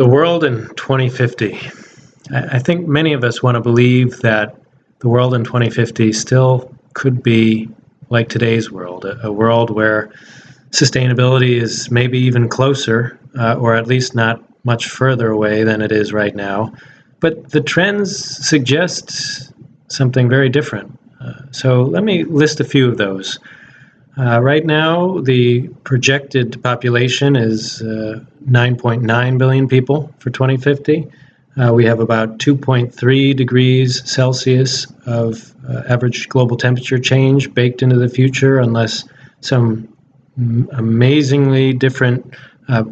The world in 2050. I think many of us want to believe that the world in 2050 still could be like today's world, a, world where sustainability is maybe even closer, uh, or at least not much further away than it is right now. But the trends suggest something very different. Uh, so let me list a few of those. Uh, right now, the projected population is 9.9 uh, billion people for 2050. Uh, we have about 2.3 degrees Celsius of uh, average global temperature change baked into the future, unless some amazingly different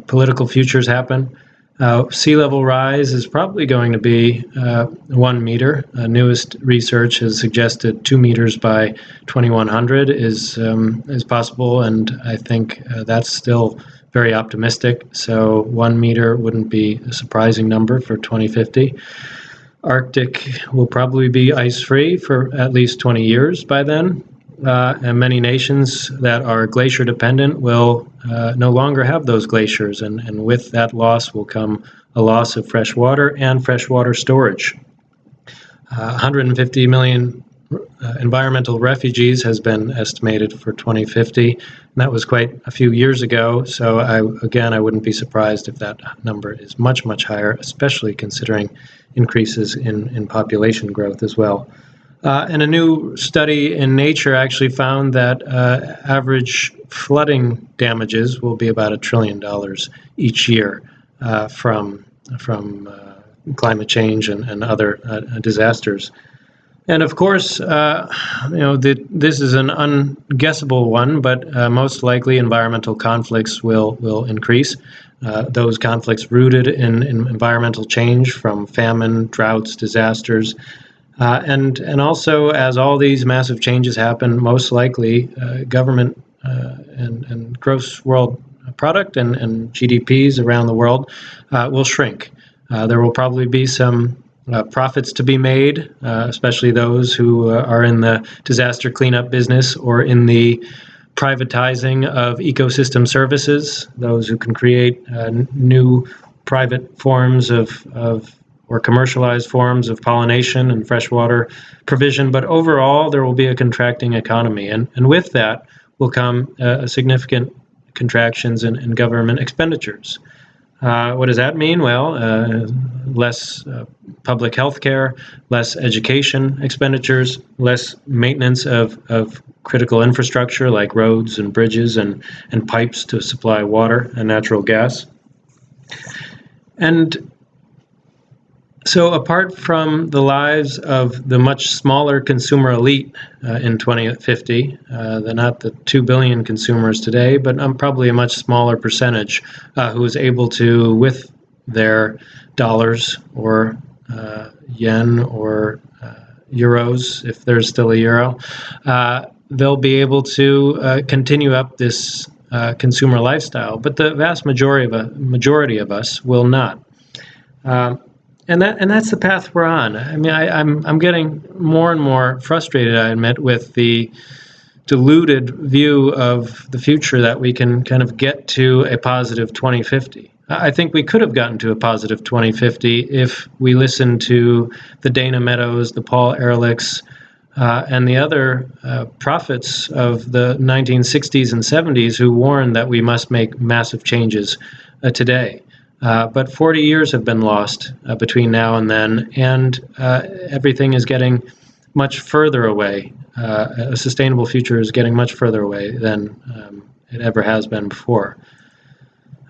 political futures happen. Uh, sea level rise is probably going to be uh, one meter. Uh, newest research has suggested two meters by 2100 is um, is possible, and I think uh, that's still very optimistic. So one meter wouldn't be a surprising number for 2050. Arctic will probably be ice free for at least 20 years by then uh, and many nations that are glacier dependent will uh, no longer have those glaciers, and, and with that loss will come a loss of fresh water and freshwater storage. Uh, 150 million uh, environmental refugees has been estimated for 2050. And that was quite a few years ago. So I, again, I wouldn't be surprised if that number is much, much higher, especially considering increases in, in population growth as well. Uh, and a new study in Nature actually found that uh, average flooding damages will be about a trillion dollars each year uh, from from uh, climate change and, and other uh, disasters. And of course, uh, you know the, this is an unguessable one, but most likely environmental conflicts will will increase. those conflicts rooted in, in environmental change from famine, droughts, disasters. Uh, and and also, as all these massive changes happen, most likely uh, government uh, and, and gross world product and, and GDPs around the world uh, will shrink. Uh, there will probably be some uh, profits to be made, especially those who are in the disaster cleanup business or in the privatizing of ecosystem services, those who can create new private forms of, of or commercialized forms of pollination and freshwater provision. But overall, there will be a contracting economy. And, and with that will come uh, significant contractions in, in government expenditures. Uh, what does that mean? Well, uh, less uh, public health care, less education expenditures, less maintenance of, of critical infrastructure like roads and bridges and, and pipes to supply water and natural gas. And so, apart from the lives of the much smaller consumer elite uh, in 2050, uh, they're not the 2 billion consumers today, but um, probably a much smaller percentage uh, who is able to, with their dollars or uh, yen or uh, euros, if there's still a euro, uh, they'll be able to continue up this consumer lifestyle. But the vast majority of, majority of us will not. Um, and that and that's the path we're on. I mean, I, I'm I'm getting more and more frustrated. I admit with the diluted view of the future that we can kind of get to a positive 2050. I think we could have gotten to a positive 2050 if we listened to the Dana Meadows, the Paul Ehrlichs, uh, and the other uh, prophets of the 1960s and 70s who warned that we must make massive changes uh, today. Uh, but 40 years have been lost uh, between now and then, and uh, everything is getting much further away. Uh, a sustainable future is getting much further away than um, it ever has been before.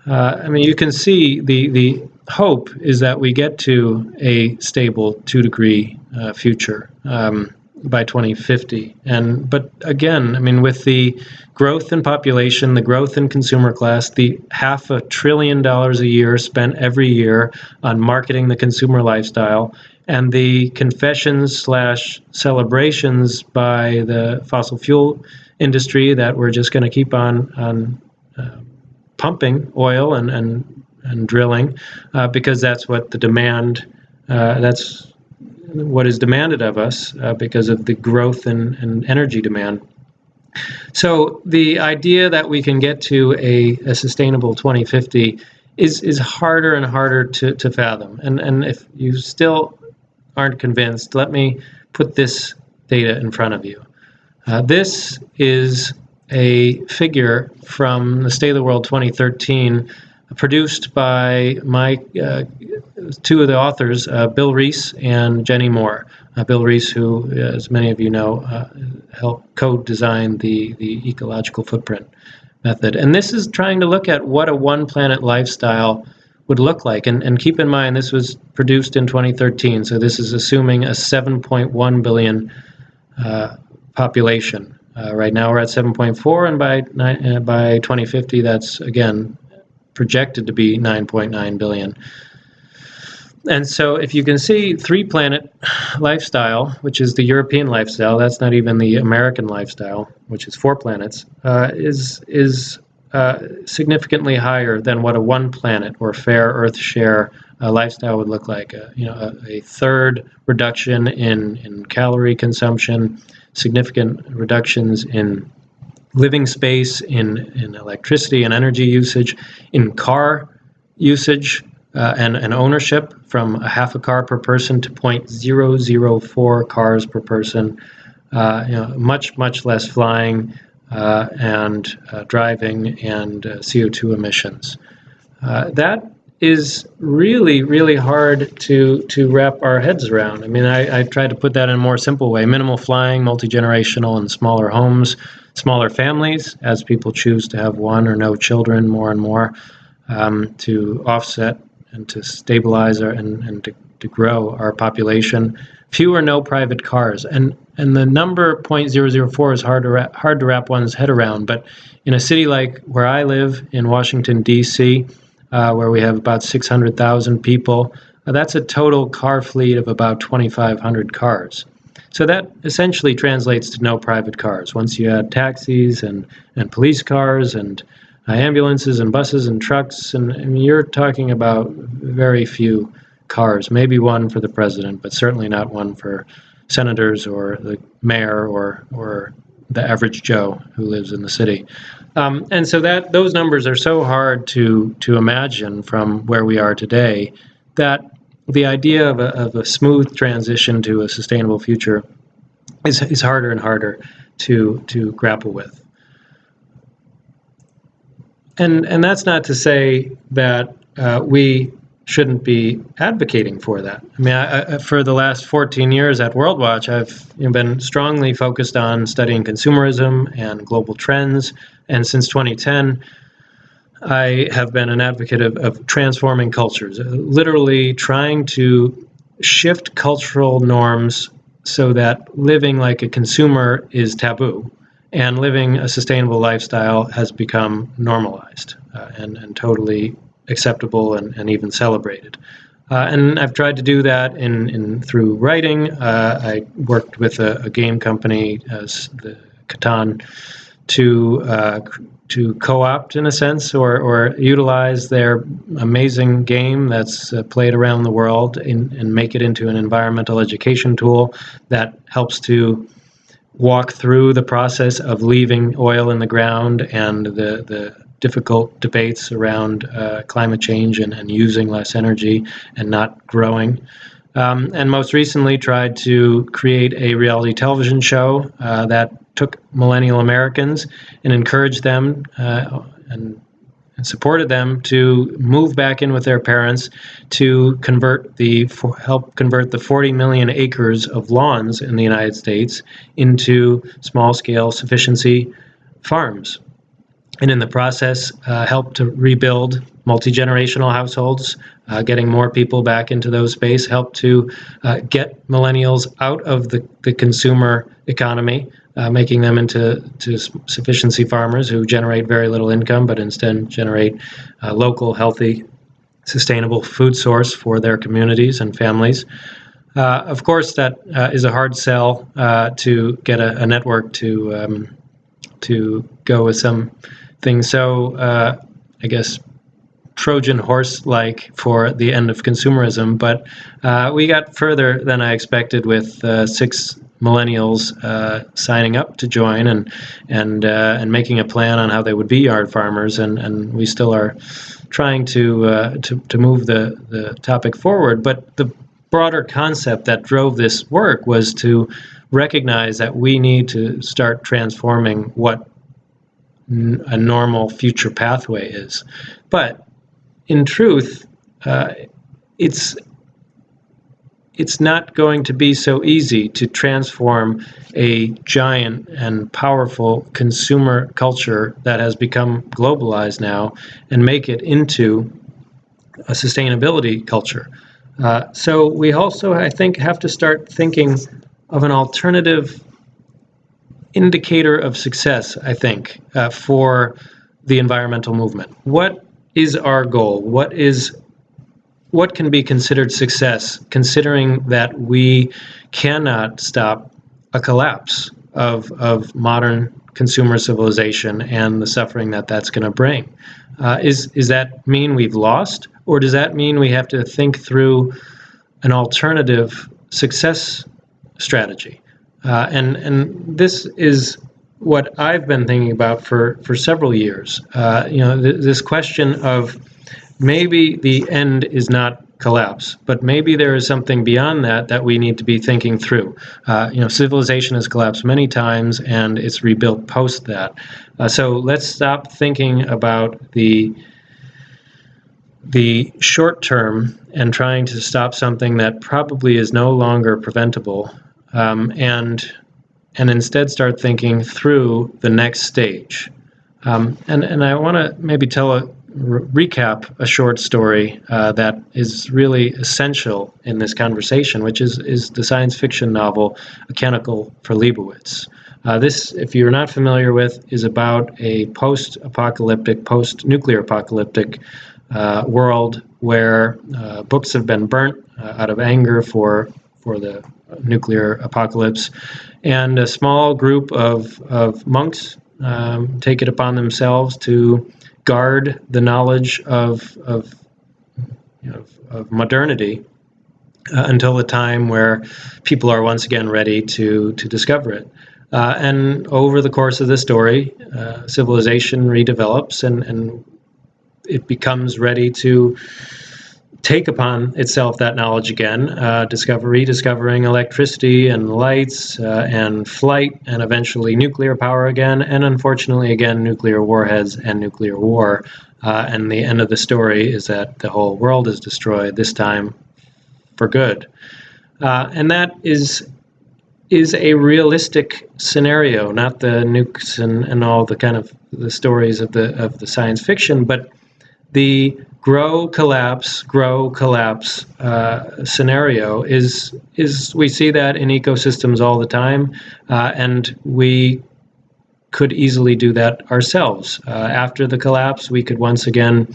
Uh, I mean, you can see the, the hope is that we get to a stable two degree future. Um, by 2050. And but again, I mean, with the growth in population, the growth in consumer class, the half a trillion dollars a year spent every year on marketing the consumer lifestyle, and the confessions slash celebrations by the fossil fuel industry that we're just going to keep on on uh, pumping oil and and and drilling uh, because that's what the demand. Uh, that's what is demanded of us uh, because of the growth in, energy demand. So the idea that we can get to a, a, sustainable 2050 is is harder and harder to, to fathom. And and if you still aren't convinced, let me put this data in front of you. Uh, this is a figure from the State of the World 2013 produced by my uh, two of the authors, uh, Bill Rees and Jennie Moore. Uh, Bill Rees, who, as many of you know, helped co-design the, the ecological footprint method. And this is trying to look at what a one planet lifestyle would look like. And, and keep in mind, this was produced in 2013, so this is assuming a 7.1 billion uh, population. Uh, right now we're at 7.4, and by, uh, by 2050, that's again projected to be 9.9 billion. And so if you can see three planet lifestyle, which is the European lifestyle, that's not even the American lifestyle, which is four planets, uh, is, is uh, significantly higher than what a one planet or fair Earth share uh, lifestyle would look like. Uh, you know, a, a, third reduction in, in calorie consumption, significant reductions in living space, in, in electricity and energy usage, in car usage, uh, and, and ownership from a half a car per person to 0.004 cars per person. Uh, you know, much, much less flying uh, and uh, driving and uh, CO2 emissions. Uh, that is really, really hard to, to wrap our heads around. I mean, I, I tried to put that in a more simple way. Minimal flying, multi-generational and smaller homes, smaller families, as people choose to have one or no children more and more, um, to offset and to stabilize our, and, and to, to grow our population. Few or no private cars. And, and the number 0.004 is hard to, wrap, hard to wrap one's head around. But in a city like where I live in Washington, D.C., uh, where we have about 600,000 people, uh, that's a total car fleet of about 2,500 cars. So that essentially translates to no private cars. Once you add taxis and, and police cars and uh, ambulances and buses and trucks, and you're talking about very few cars, maybe one for the president, but certainly not one for senators or the mayor or, or the average Joe who lives in the city. Um, and so that those numbers are so hard to, to imagine from where we are today that the idea of a, of a smooth transition to a sustainable future is, is harder and harder to, to grapple with. And, and that's not to say that uh, we shouldn't be advocating for that. I mean, I, I, for the last 14 years at WorldWatch, I've you know, been strongly focused on studying consumerism and global trends. And since 2010, I have been an advocate of, of transforming cultures, uh, literally trying to shift cultural norms so that living like a consumer is taboo and living a sustainable lifestyle has become normalized uh, and, and totally acceptable and, and even celebrated. Uh, and I've tried to do that in, in through writing. Uh, I worked with a, a game company, as the Catan, to uh, to co-opt in a sense or, or utilize their amazing game that's uh, played around the world in, and make it into an environmental education tool that helps to walk through the process of leaving oil in the ground and the, the difficult debates around uh, climate change and, and using less energy and not growing. Um, and most recently tried to create a reality television show uh, that took millennial Americans and encouraged them uh, and, and, supported them to move back in with their parents to convert the help convert the 40 million acres of lawns in the United States into small scale sufficiency farms. And in the process uh, help to rebuild multi-generational households uh, getting more people back into those space help to uh, get millennials out of the, the consumer economy uh, making them into to sufficiency farmers who generate very little income but instead generate uh, local healthy sustainable food source for their communities and families. Uh, of course that is a hard sell to get a, a network to um, to go with some things. So, uh, I guess, Trojan horse like for the end of consumerism. But uh, we got further than I expected with uh, six millennials uh, signing up to join and and uh, and making a plan on how they would be yard farmers, and and we still are trying to, uh, to, to move the, the topic forward, but the broader concept that drove this work was to recognize that we need to start transforming what a normal future pathway is. But in truth, uh, it's it's not going to be so easy to transform a giant and powerful consumer culture that has become globalized now and make it into a sustainability culture. Uh, so we also, I think, have to start thinking of an alternative indicator of success, I think, uh, for the environmental movement. What is our goal? What is what can be considered success, considering that we cannot stop a collapse of, of modern consumer civilization and the suffering that that's going to bring? Uh, is, is that mean we've lost, or does that mean we have to think through an alternative success strategy? Uh, and, and this is what I've been thinking about for, for several years. Uh, you know, th- this question of maybe the end is not collapse, but maybe there is something beyond that that we need to be thinking through. Uh, you know, civilization has collapsed many times, and it's rebuilt post that. Uh, so let's stop thinking about the the short term and trying to stop something that probably is no longer preventable, um, and and instead start thinking through the next stage. Um, and and I want to maybe tell a re- recap a short story uh, that is really essential in this conversation, which is, is the science fiction novel A Canticle for Leibowitz. Uh, this, if you're not familiar with, is about a post apocalyptic, post nuclear apocalyptic uh, world where uh, books have been burnt uh, out of anger for, for the nuclear apocalypse. And a small group of, of monks um, take it upon themselves to guard the knowledge of, of, of modernity uh, until the time where people are once again ready to, to discover it. Uh, and over the course of the story, uh, civilization redevelops and, and it becomes ready to take upon itself that knowledge again, uh, discover, rediscovering electricity and lights uh, and flight and eventually nuclear power again, and unfortunately, again, nuclear warheads and nuclear war. Uh, and the end of the story is that the whole world is destroyed, this time for good. Uh, and that is is a realistic scenario, not the nukes and, and all the kind of the stories of the of the science fiction, but the grow collapse grow collapse uh, scenario is is we see that in ecosystems all the time uh, and we could easily do that ourselves uh, after the collapse we could once again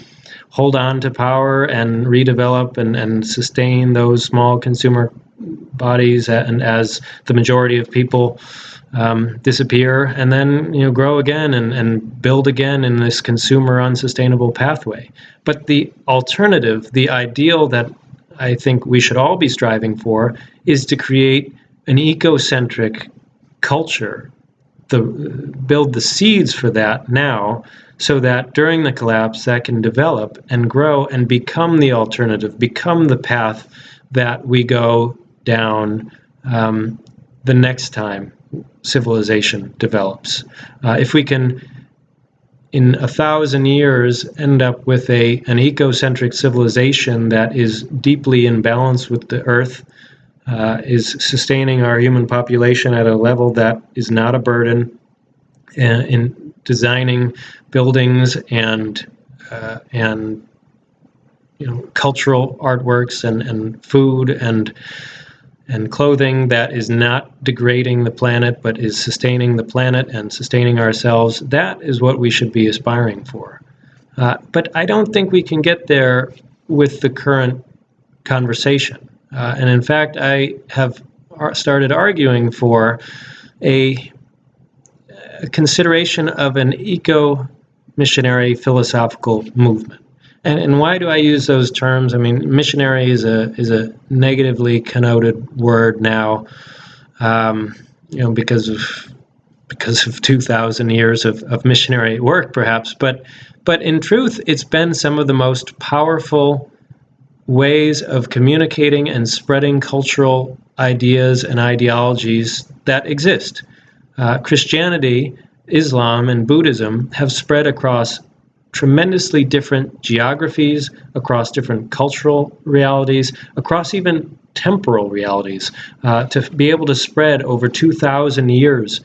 hold on to power and redevelop and, and sustain those small consumer bodies and as the majority of people um, disappear and then you know grow again and, and build again in this consumer unsustainable pathway. But the alternative, the ideal that I think we should all be striving for, is to create an ecocentric culture, the build the seeds for that now, so that during the collapse that can develop and grow and become the alternative, become the path that we go down um, the next time civilization develops. Uh, if we can, in a thousand years, end up with a an ecocentric civilization that is deeply in balance with the Earth, uh, is sustaining our human population at a level that is not a burden, in, uh, in designing buildings and uh, and you know cultural artworks and, and food and and clothing that is not degrading the planet but is sustaining the planet and sustaining ourselves, that is what we should be aspiring for. Uh, but I don't think we can get there with the current conversation. Uh, and in fact, I have started arguing for a, a consideration of an eco missionary philosophical movement. And, and why do I use those terms? I mean, missionary is a is a negatively connoted word now, um, you know, because of because of 2,000 years of, of missionary work, perhaps. But, but in truth, it's been some of the most powerful ways of communicating and spreading cultural ideas and ideologies that exist. Uh, Christianity, Islam, and Buddhism have spread across tremendously different geographies, across different cultural realities, across even temporal realities, uh, to be able to spread over 2,000 years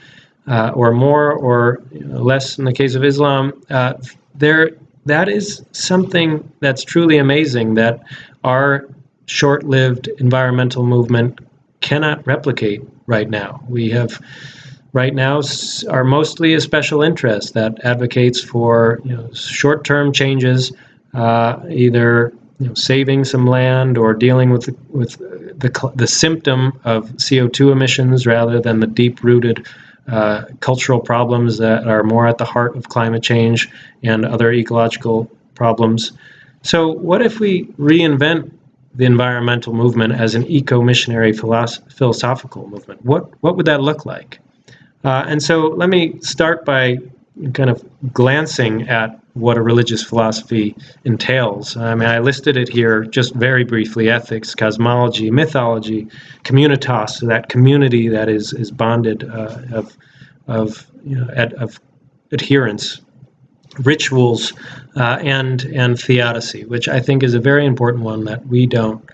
uh, or more or less in the case of Islam, uh, there that is something that's truly amazing that our short-lived environmental movement cannot replicate right now. We have right now are mostly a special interest that advocates for you know, short-term changes, uh, either you know, saving some land or dealing with the, with the, the symptom of CO2 emissions rather than the deep-rooted uh, cultural problems that are more at the heart of climate change and other ecological problems. So, what if we reinvent the environmental movement as an eco-missionary philosophical movement? What what would that look like? Uh, and so, let me start by kind of glancing at what a religious philosophy entails. I mean, I listed it here just very briefly ethics, cosmology, mythology, communitas, that community that is, is bonded uh, of, of, you know, ad, of adherence, rituals, uh, and, and theodicy, which I think is a very important one that we don't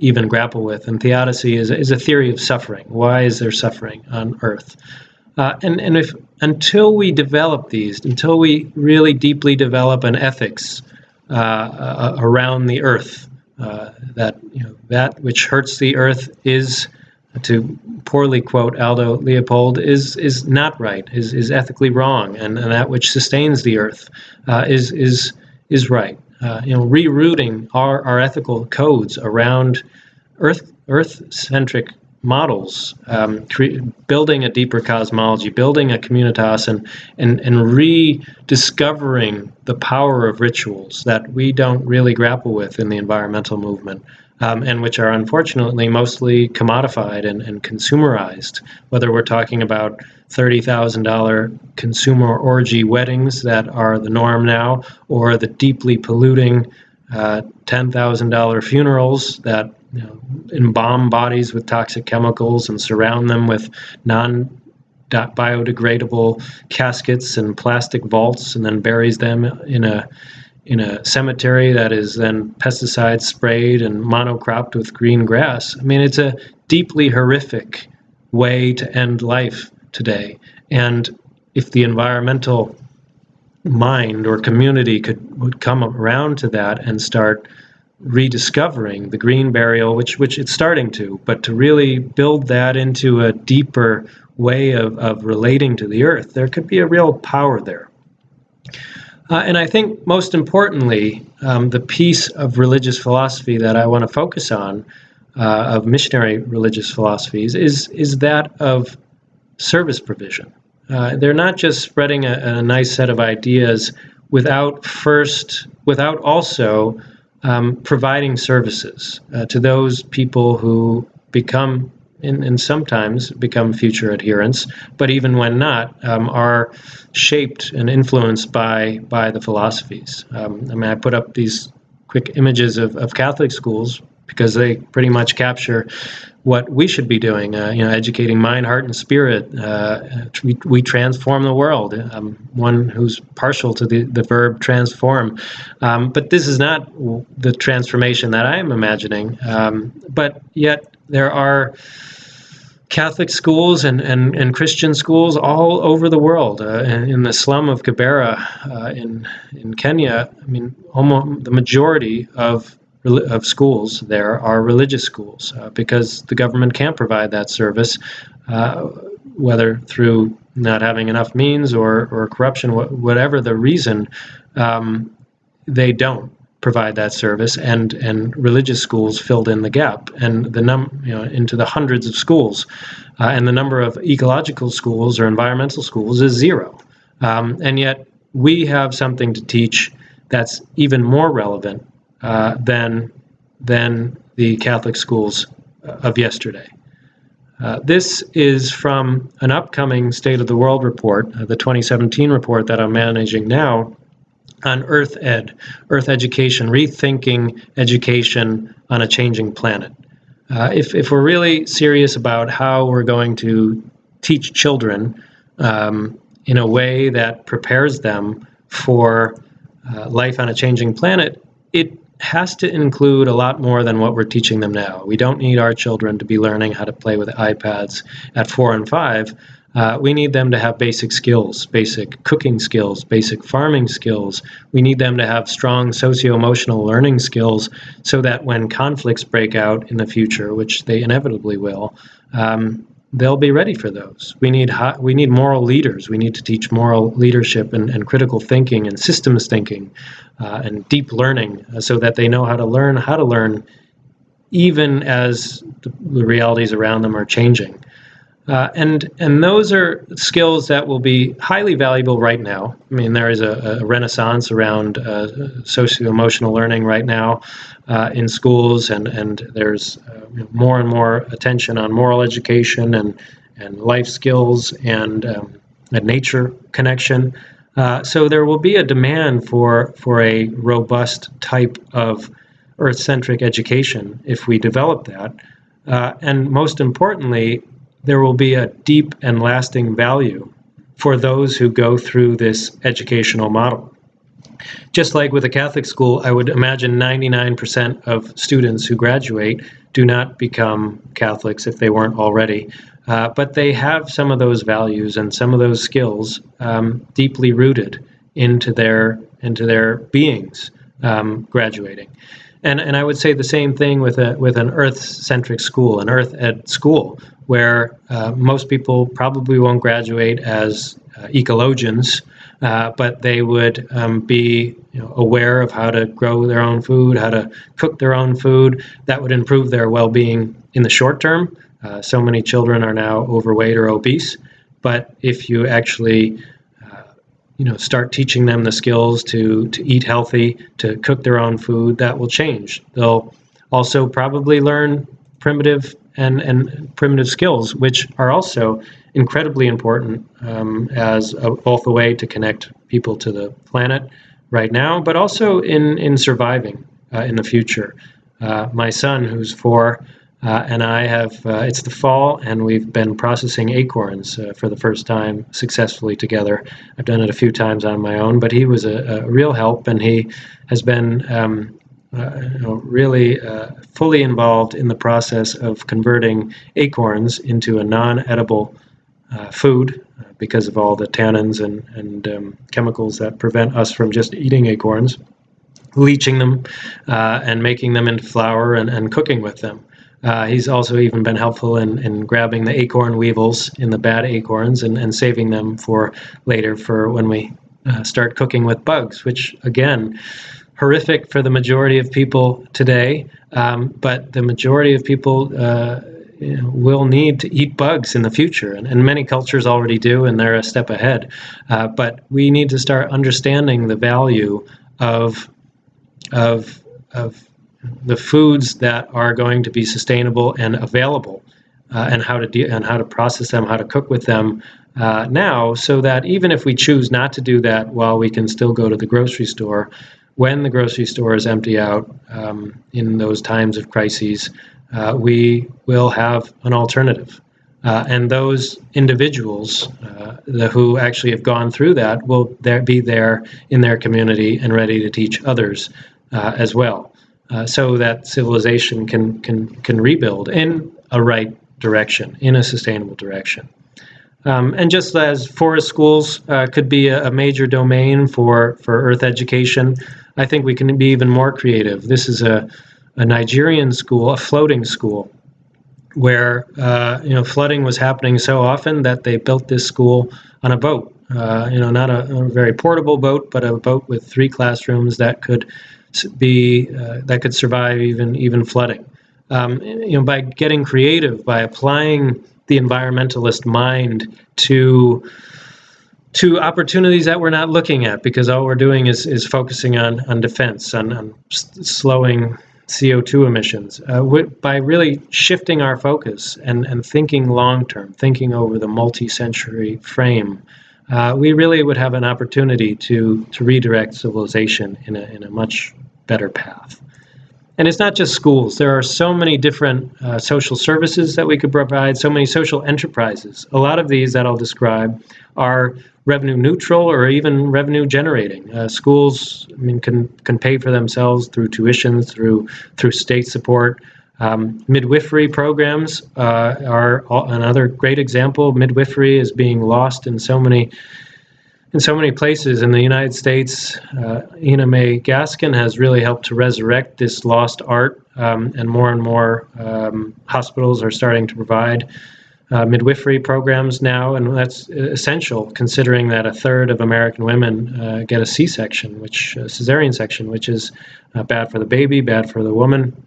even grapple with. And theodicy is, is a theory of suffering. Why is there suffering on earth? Uh, and and if until we develop these, until we really deeply develop an ethics uh, uh, around the earth, uh, that you know that which hurts the earth is, to poorly quote Aldo Leopold, is is not right, is is ethically wrong, and, and that which sustains the earth uh, is is is right. Uh, you know, rerouting our, our ethical codes around earth earth centric models, um, building a deeper cosmology, building a communitas, and, and, and rediscovering the power of rituals that we don't really grapple with in the environmental movement. Um, and which are unfortunately mostly commodified and, and consumerized, whether we're talking about $30,000 consumer orgy weddings that are the norm now, or the deeply polluting uh, $10,000 funerals that you know, embalm bodies with toxic chemicals and surround them with non biodegradable caskets and plastic vaults and then buries them in a in a cemetery that is then pesticide sprayed and monocropped with green grass. I mean, it's a deeply horrific way to end life today. And if the environmental mind or community could would come around to that and start rediscovering the green burial, which which it's starting to, but to really build that into a deeper way of, of relating to the earth, there could be a real power there. Uh, and I think most importantly, um, the piece of religious philosophy that I want to focus on, uh, of missionary religious philosophies, is is that of service provision. Uh, they're not just spreading a, a nice set of ideas without first, without also um, providing services uh, to those people who become and, and, sometimes become future adherents, but even when not, um, are shaped and influenced by by the philosophies. Um, I mean, I put up these quick images of, of Catholic schools because they pretty much capture what we should be doing, uh, you know, educating mind, heart, and spirit. Uh, we, we transform the world. I'm one who's partial to the, the verb transform. Um, but this is not the transformation that I'm imagining. Um, but yet there are Catholic schools and, and, and Christian schools all over the world. Uh, in, in, the slum of Kibera uh, in, in Kenya, I mean, almost the majority of of schools there are religious schools uh, because the government can't provide that service, uh, whether through not having enough means or, or corruption, wh- whatever the reason, um, they don't provide that service and and religious schools filled in the gap and the num you know into the hundreds of schools uh, and the number of ecological schools or environmental schools is zero um, and yet we have something to teach that's even more relevant uh, than than the Catholic schools of yesterday. Uh, this is from an upcoming State of the World report, uh, the 2017 report that I'm managing now, on Earth Ed, Earth Education, rethinking education on a changing planet. Uh, if, if we're really serious about how we're going to teach children um, in a way that prepares them for uh, life on a changing planet, it has to include a lot more than what we're teaching them now. We don't need our children to be learning how to play with iPads at four and five. Uh, we need them to have basic skills, basic cooking skills, basic farming skills. We need them to have strong socio emotional learning skills so that when conflicts break out in the future, which they inevitably will, um, they'll be ready for those. We need we need moral leaders. We need to teach moral leadership and, and critical thinking and systems thinking uh, and deep learning uh, so that they know how to learn how to learn even as the realities around them are changing. Uh, and and those are skills that will be highly valuable right now. I mean, there is a, a renaissance around uh, socio-emotional learning right now uh, in schools, and and there's uh, more and more attention on moral education and and life skills and um, a nature connection. Uh, so there will be a demand for for a robust type of Earth-centric education if we develop that. Uh, and most importantly, there will be a deep and lasting value for those who go through this educational model. Just like with a Catholic school, I would imagine 99% of students who graduate do not become Catholics if they weren't already. Uh, but they have some of those values and some of those skills um, deeply rooted into their into their beings um, graduating. And, and I would say the same thing with a with an earth-centric school, an earth ed school, where uh, most people probably won't graduate as uh, ecologians, uh, but they would um, be you know, aware of how to grow their own food, how to cook their own food. That would improve their well-being in the short term. Uh, so many children are now overweight or obese, but if you actually you know, start teaching them the skills to, to eat healthy, to cook their own food, that will change. They'll also probably learn primitive and, and primitive skills, which are also incredibly important um, as a, both a way to connect people to the planet right now, but also in, in surviving uh, in the future. Uh, my son, who's four, uh, and I have, uh, it's the fall, and we've been processing acorns uh, for the first time successfully together. I've done it a few times on my own, but he was a, a real help, and he has been um, uh, you know, really uh, fully involved in the process of converting acorns into a non-edible uh, food because of all the tannins and, and um, chemicals that prevent us from just eating acorns, leaching them and making them into flour and, and cooking with them. Uh, he's also even been helpful in, in grabbing the acorn weevils in the bad acorns and, and saving them for later for when we start cooking with bugs, which again, horrific for the majority of people today, um, but the majority of people uh, you know, will need to eat bugs in the future, and, and, many cultures already do, and they're a step ahead. Uh, but we need to start understanding the value of of of the foods that are going to be sustainable and available, uh, and how to de- and how to process them, how to cook with them. Uh, now, so that even if we choose not to do that while we can still go to the grocery store, when the grocery stores empty out um, in those times of crises, uh, we will have an alternative. Uh, and those individuals uh, the, who actually have gone through that will there, be there in their community and ready to teach others uh, as well, uh, so that civilization can, can, can rebuild in a right direction, in a sustainable direction. Um, and just as forest schools uh, could be a, a, major domain for, for earth education, I think we can be even more creative. This is a, a Nigerian school, a floating school, where uh, you know flooding was happening so often that they built this school on a boat. Uh, you know, not a, a, very portable boat, but a boat with three classrooms that could be uh, that could survive even even flooding. Um, you know, by getting creative, by applying the environmentalist mind to to opportunities that we're not looking at because all we're doing is, is focusing on, on defense, on, on slowing CO2 emissions. Uh, by really shifting our focus and, and thinking long term, thinking over the multi century frame, uh, we really would have an opportunity to, to redirect civilization in a, in a much better path. And it's not just schools. There are so many different uh, social services that we could provide, so many social enterprises. A lot of these that I'll describe are revenue neutral or even revenue generating. Uh, schools, I mean, can can pay for themselves through tuitions, through through state support. Um, midwifery programs uh, are another great example. Midwifery is being lost in so many in so many places in the United States. Uh, Ina May Gaskin has really helped to resurrect this lost art, um, and more and more um, hospitals are starting to provide uh, midwifery programs now, and that's essential considering that a third of American women uh, get a C-section, which a cesarean section, which is uh, bad for the baby, bad for the woman,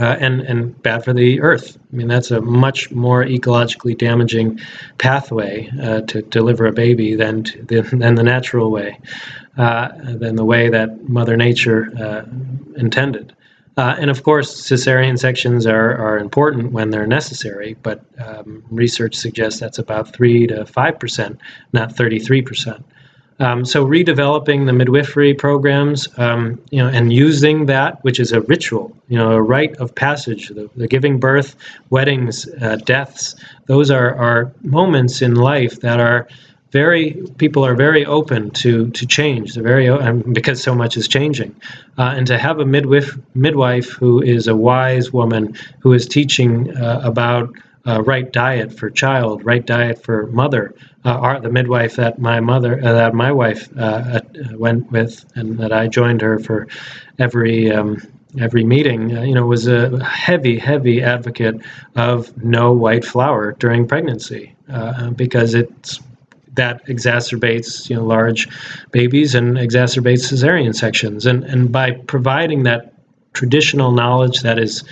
uh, and and bad for the earth. I mean, that's a much more ecologically damaging pathway uh, to deliver a baby than to, than, the natural way, uh, than the way that Mother Nature uh, intended. Uh, and of course, cesarean sections are, are important when they're necessary, but um, research suggests that's about 3 to 5%, not 33%. Um, so redeveloping the midwifery programs, um, you know, and using that, which is a ritual, you know, a rite of passage, the, the giving birth, weddings, uh, deaths, those are, are moments in life that are very people are very open to to change. They're very um, because so much is changing, uh, and to have a midwife midwife who is a wise woman who is teaching uh, about uh, right diet for child, right diet for mother. Uh, our, the midwife that my mother, uh, that my wife uh, went with, and that I joined her for every um, every meeting, uh, you know, was a heavy, heavy advocate of no white flour during pregnancy uh, because it's that exacerbates you know large babies and exacerbates cesarean sections, and and by providing that traditional knowledge that is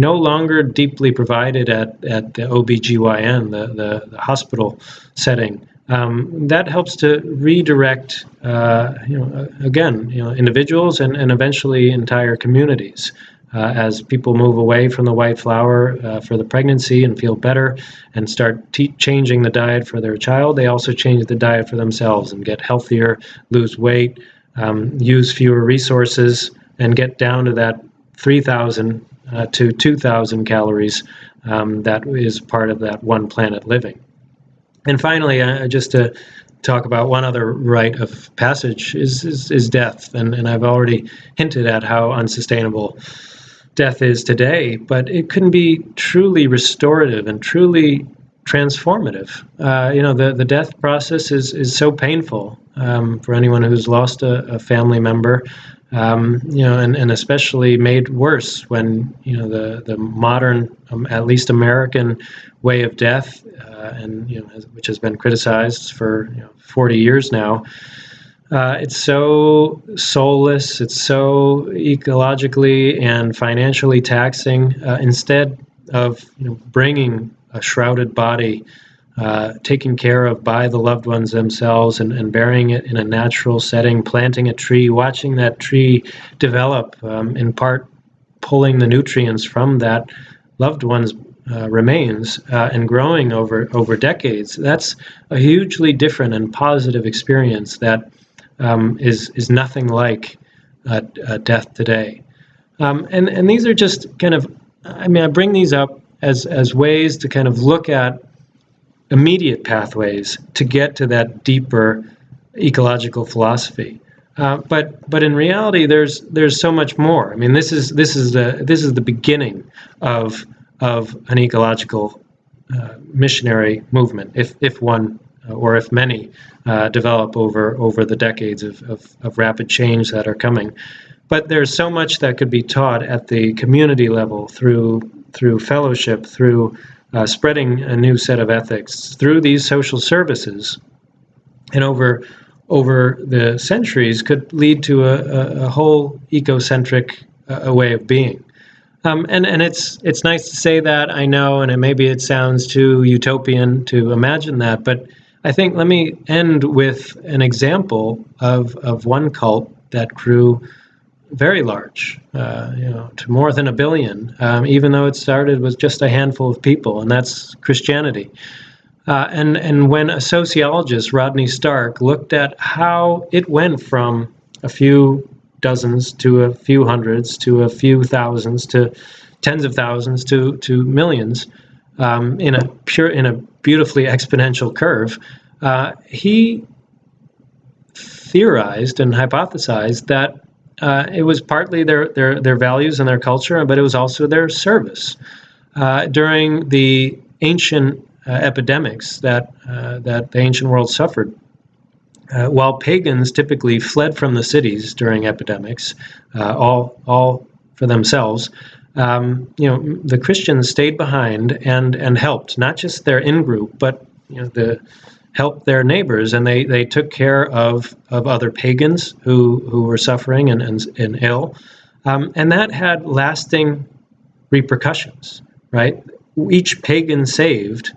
no longer deeply provided at, at the OBGYN, the, the, the hospital setting. Um, that helps to redirect, uh, you know, again, you know, individuals and, and eventually entire communities. Uh, as people move away from the white flour uh, for the pregnancy and feel better and start te- changing the diet for their child, they also change the diet for themselves and get healthier, lose weight, um, use fewer resources, and get down to that 3,000 uh, to 2,000 calories. Um, that is part of that one planet living. And finally, uh, just to talk about one other rite of passage is, is, is death. And, and I've already hinted at how unsustainable death is today, but it can be truly restorative and truly transformative. Uh, you know, the, the death process is, is so painful um, for anyone who's lost a, a family member um, you know, and, and especially made worse when you know the the modern, um, at least American, way of death, uh, and you know, which has been criticized for you know, 40 years now. Uh, it's so soulless. It's so ecologically and financially taxing. Uh, instead of you know, bringing a shrouded body uh, taken care of by the loved ones themselves and, and burying it in a natural setting, planting a tree, watching that tree develop, um, in part pulling the nutrients from that loved one's uh, remains uh, and growing over, over decades. That's a hugely different and positive experience that um, is is, nothing like death today. Um, and, and these are just kind of, I mean, I bring these up as, as ways to kind of look at immediate pathways to get to that deeper ecological philosophy. Uh, but but in reality, there's there's so much more. I mean, this is this is the this is the beginning of of an ecological uh, missionary movement, if if one uh, or if many uh, develop over over the decades of, of, of rapid change that are coming. But there's so much that could be taught at the community level through through fellowship, through uh, spreading a new set of ethics through these social services and over over the centuries could lead to a, a, a whole ecocentric uh, way of being. Um, and and it's it's nice to say that I know, and maybe it sounds too utopian to imagine that, but I think let me end with an example of of one cult that grew very large, uh, you know, to more than a billion, um, even though it started with just a handful of people, and that's Christianity. Uh, and and when a sociologist, Rodney Stark, looked at how it went from a few dozens to a few hundreds to a few thousands to tens of thousands to to millions um, in a pure in a beautifully exponential curve, uh, he theorized and hypothesized that uh, it was partly their, their, their values and their culture, but it was also their service. Uh, during the ancient uh, epidemics that, uh, that the ancient world suffered, uh, while pagans typically fled from the cities during epidemics, uh, all, all for themselves, um, you know, the Christians stayed behind and, and helped, not just their in-group, but you know, the helped their neighbors and they, they took care of, of other pagans who, who were suffering and, and, and ill. Um, and that had lasting repercussions, right? Each pagan saved,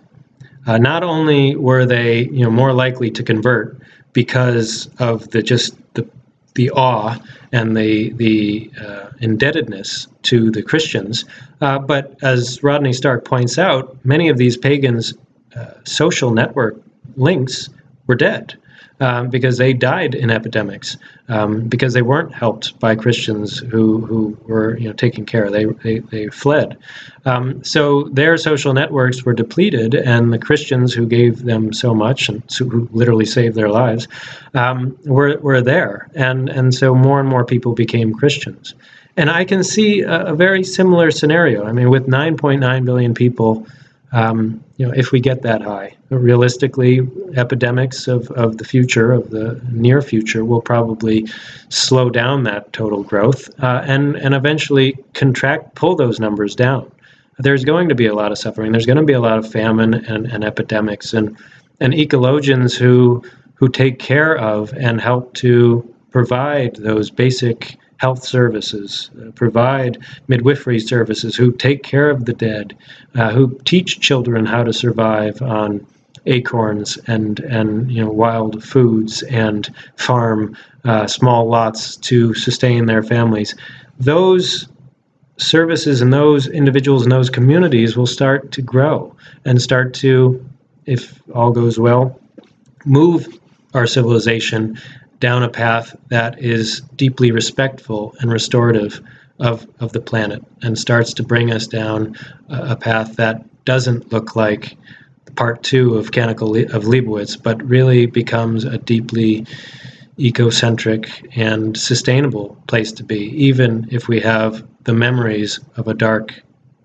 uh, not only were they you know, more likely to convert because of the just the, the awe and the, the uh, indebtedness to the Christians, uh, but as Rodney Stark points out, many of these pagans' uh, social network links were dead um, because they died in epidemics um, because they weren't helped by Christians who, who were you know taking care. They they, they fled. Um, so their social networks were depleted, and the Christians who gave them so much and who literally saved their lives um, were were there, and and so more and more people became Christians. And I can see a, a very similar scenario. I mean, with 9.9 billion people um, you know, if we get that high. Realistically, epidemics of, of the future, of the near future, will probably slow down that total growth uh, and, and eventually contract, pull those numbers down. There's going to be a lot of suffering. There's going to be a lot of famine and, and epidemics. And, and ecologians who, who take care of and help to provide those basic health services, uh, provide midwifery services, who take care of the dead, uh, who teach children how to survive on acorns and and you know wild foods and farm uh, small lots to sustain their families. Those services and those individuals and those communities will start to grow and start to, if all goes well, move our civilization down a path that is deeply respectful and restorative of, of the planet and starts to bring us down a, a path that doesn't look like part two of Canticle of Leibowitz, but really becomes a deeply ecocentric and sustainable place to be, even if we have the memories of a dark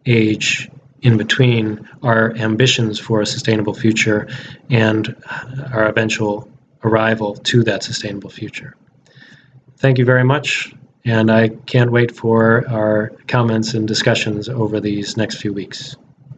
age in between our ambitions for a sustainable future and our eventual arrival to that sustainable future. Thank you very much, and I can't wait for our comments and discussions over these next few weeks.